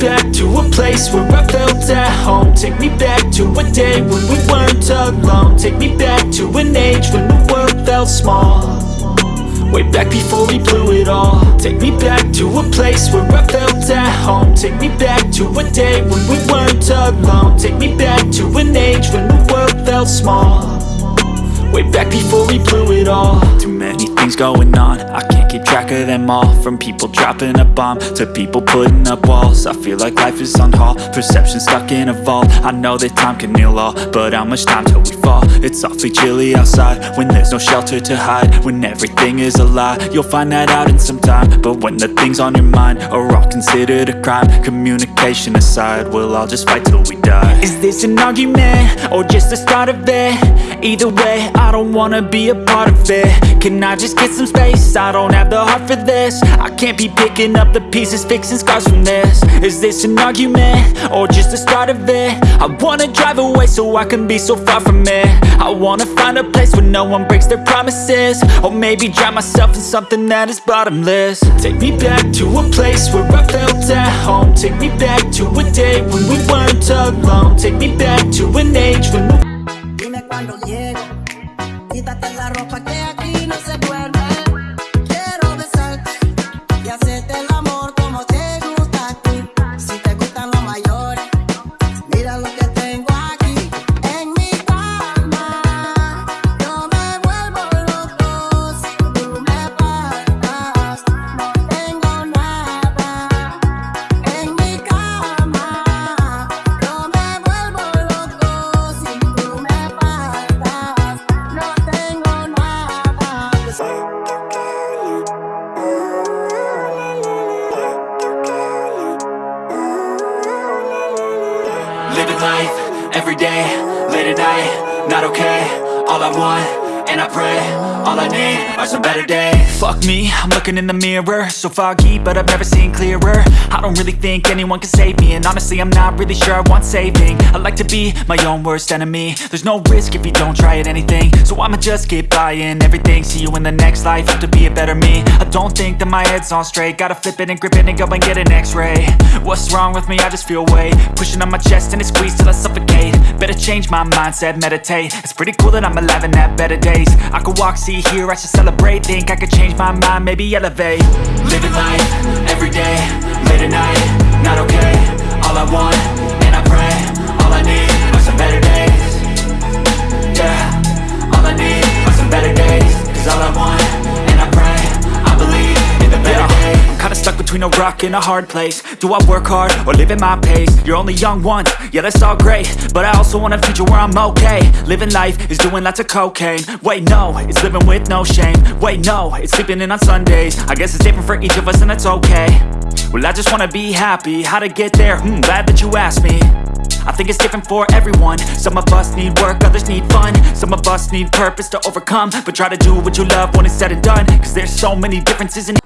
to a place where I felt at home. Take me back to a day when we weren't alone. Take me back to an age when the world felt small. Way back before we blew it all. Take me back to a place where I felt at home. Take me back to a day when we weren't alone. Take me back to an age when the world felt small. Way back before we blew it all. Too many things going on I can't keep track of them all From people dropping a bomb To people putting up walls I feel like life is on hold Perception stuck in a vault I know that time can heal all But how much time till we fall? It's awfully chilly outside When there's no shelter to hide When everything is a lie You'll find that out in some time But when the things on your mind Are all considered a crime Communication aside We'll all just fight till we die Is this an argument? Or just the start of it? Either way, I don't wanna be a part of it Can I just get some space? I don't have the heart for this I can't be picking up the pieces, fixing scars from this Is this an argument? Or just the start of it? I wanna drive away so I can be so far from it I wanna find a place where no one breaks their promises Or maybe drown myself in something that is bottomless Take me back to a place where I felt at home Take me back to a day when we weren't alone Take me back to an age when Dime cuando quítate la ropa que life, every day, late at night, not okay. All I want, and I pray, all I need are some better days. Fuck me, I'm looking in the mirror. So foggy, but I've never seen clearer. I don't really think anyone can save me And honestly, I'm not really sure I want saving. I like to be my own worst enemy. There's no risk if you don't try at anything. So I'ma just keep buying everything. See you in the next life, have to be a better me. I don't think that my head's on straight. Gotta flip it and grip it and go and get an x-ray. What's wrong with me? I just feel weight. Pushing on my chest and it squeezes till I suffocate. Better change my mindset, meditate. It's pretty cool that I'm alive and have better days I could walk, see, hear, I should celebrate. Think I could change my mind, maybe elevate. Living life, every day, late at night, not okay between a rock and a hard place. Do I work hard or live at my pace? You're only young once, yeah that's all great. But I also want a future where I'm okay. Living life is doing lots of cocaine. Wait no, it's living with no shame. Wait no, it's sleeping in on Sundays. I guess it's different for each of us and that's okay. Well I just wanna be happy, how to get there? Hmm, glad that you asked me. I think it's different for everyone. Some of us need work, others need fun. Some of us need purpose to overcome. But try to do what you love when it's said and done. Cause there's so many differences in